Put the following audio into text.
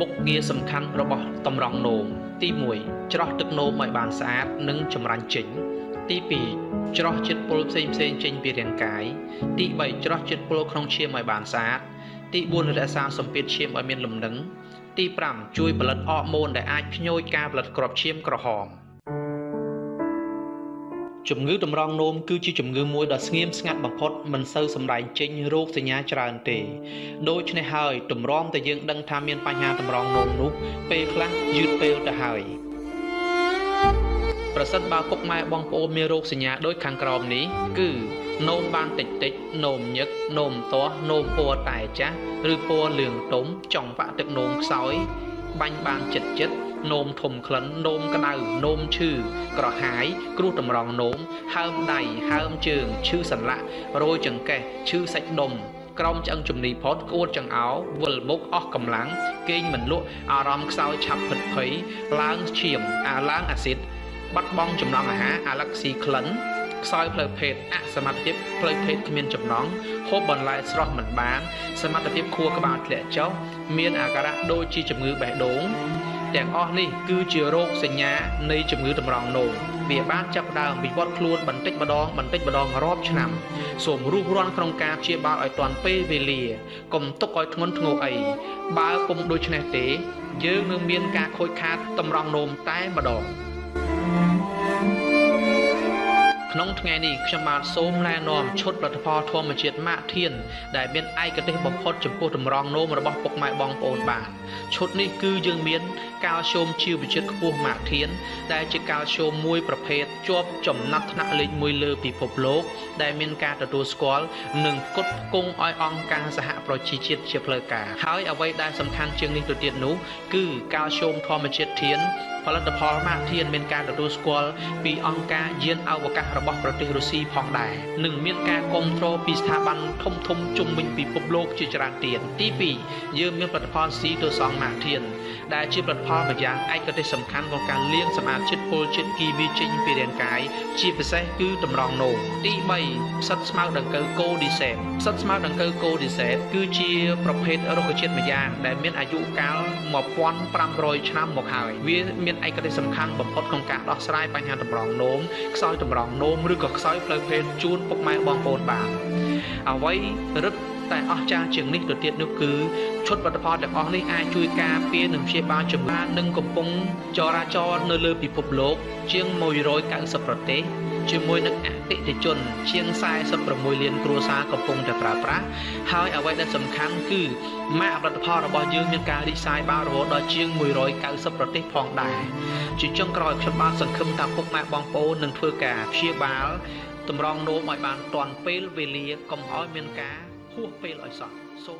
មុខងារសំខាន់របស់តម្រង់នោមទី1ច្រោះទឹកនោមឲ្យបានស្អាតនិងចម្រាញ់ចេញទី2ច្រោះជាតិពុលផ្សេងផ្សេងចេញពីរាងកាយទី3ច្រោះជាតិពុលក្នុងឈាមឲ្យបានស្អាតទី4រក្សាសម្ពាធឈាមឲ្យមានលំនឹងទី5ជួយផលិតអរម៉ូនដែលអាចភ្ញួយការផលិតគ្រាប់ឈាមក្រហម ជំងឺតម្រងនោមគឺជាជំងឺមួយដ៏ស្ងៀមស្ងាត់បំផុតមិនសូវសម្ដែងចេញរោគសញ្ញាច្រើនទេដូច្នេះហើយទម្រាំតែយើងដឹងថាមានបញ្ហាតម្រងនោមនោះពេលខ្លះយឺតពេលទៅហើយប្រសិនបើពុកម៉ែបងប្អូនមានរោគសញ្ញាដូចខាងក្រោមនេះគឺនោមបានតិចតិចនោមញឹកនោមទាស់នោមពណ៌តែចាស់ឬពណ៌លឿងទុំចង់វាក់ទឹកនោមខ្សោយបាញ់បានចិត្តចិត្ត នោមធំក្លិននោមក្តៅនោមឈឺក្រហាយ គ្រោះតម្រង់នោមហើមដៃហើមជើងឈឺសន្លាក់រោយចង្កេះឈឺសាច់ដុំក្រោមឆ្អឹងជំនីផុតក្អួតចង្អោវិលមុខអស់កម្លាំងគេងមិនលក់អារម្មណ៍ខ្សោយឆាប់ភិតភ័យឡើងឈាមអាឡើងអាស៊ីតបាត់បង់ចំណង់អាហារអាឡែកស៊ីក្លិនខ្សោយផ្លូវភេទអសមត្ថភាពផ្លូវភេទគ្មានចំណងហូបបន្លែស្រស់មិនបាន សមត្ថភាពខួរក្បាលធ្លាក់ចុះមានអាការៈដូចជាជំងឺបេះដូង ទាំងអស់នេះគឺជារោគសញ្ញានៃជំងឺតម្រង់នោមវាបានចាប់ផ្ដើមវិវត្តខ្លួនបន្តិចម្ដងបន្តិចម្ដងរាប់ឆ្នាំសូមរុះរាន់ក្នុងការព្យាបាលឲ្យទាន់ពេលវេលាកុំទុកឲ្យធ្ងន់ធ្ងរអីបើពុំដូច្នេះទេ យើងនឹងមានការខូចខាតតម្រង់នោមតែម្ដង ថ្ងៃនេះខ្ញុំបាទសូមណែនាំឈុតផលិតផលធម្មជាតិម៉ាក់ធានដែលមានឯកទេសបំផុតចំពោះតម្រង់នោមរបស់ពុកម៉ែបងប្អូនបានឈុតនេះគឺយើងមានកាល់ស្យូមជីវជាតិខ្ពស់ម៉ាក់ធានដែលជាកាល់ស្យូមមួយប្រភេទជាប់ចំណាត់ថ្នាក់លេខ1លើពិភពលោក ដែលមានការទទួលស្គាល់និងផ្គត់ផ្គង់ឲ្យអង្គការសហប្រជាជាតិជាផ្លូវការហើយអ្វីដែលសំខាន់ជាងនេះទៅទៀតនោះគឺកាល់ស្យូមធម្មជាតិធានផលិតផលម៉ាកធានមានការទទួលស្គាល់ពីអង្គការយានអវកាសរបស់ប្រទេសរុស្ស៊ីផងដែរនិងមានការគ្រប់គ្រងពីស្ថាប័នធំធំជុំវិញពិភពលោកជាច្រើនទៀតទី2យើងមានផលិតផលស៊ីទៅសងម៉ាកធានដែលជាផលិតផលម្យ៉ាងឯកទេសសំខាន់ក្នុងការលាងសម្អាតជាតិពុលជាតិគីមីចេញពីរាងកាយជាពិសេសគឺតម្រងនោមទី3ផ្សិតស្មៅដង្កូវកូឌីសេតផ្សិតស្មៅដង្កូវកូឌីសេតគឺជាប្រភេទរុក្ខជាតិម្យ៉ាងដែលមានអាយុកាល1500ឆ្នាំមកហើយវាមានឯកទេសសំខាន់បំផុតក្នុងការដោះស្រាយបញ្ហាតម្រងនោមខ្សោយតម្រងនោមឬក៏ខ្សោយផ្លូវភេទជូនពុកម៉ែបងប្អូនបានអ្វីរឹតតែអស្ចារ្យជាងនេះទៅទៀតនោះគឺឈុតផលិតផលទាំងអស់នេះអាចជួយការពារនិងព្យាបាលជំងឺនិងកំពុងចរាចរនៅលើពិភពលោក ជាង190ប្រទេស ជាមួយនឹងអតិថិជន ជាង46លានគ្រួសារកំពុងតែប្រើប្រាស់ហើយអ្វីដែលសំខាន់គឺម៉ាកផលិតផលរបស់យើងមានការរីកសាយបានរហូតដល់ជាង190ប្រទេសផងដែរជាចុងក្រោយខ្ញុំបានសង្ឃឹមថាពុកម៉ែបងប្អូននឹងធ្វើការព្យាបាលតម្រង់នោមឲ្យបានទាន់ពេលវេលាកុំឲ្យមានការហួសពេលឲ្យសោះសូម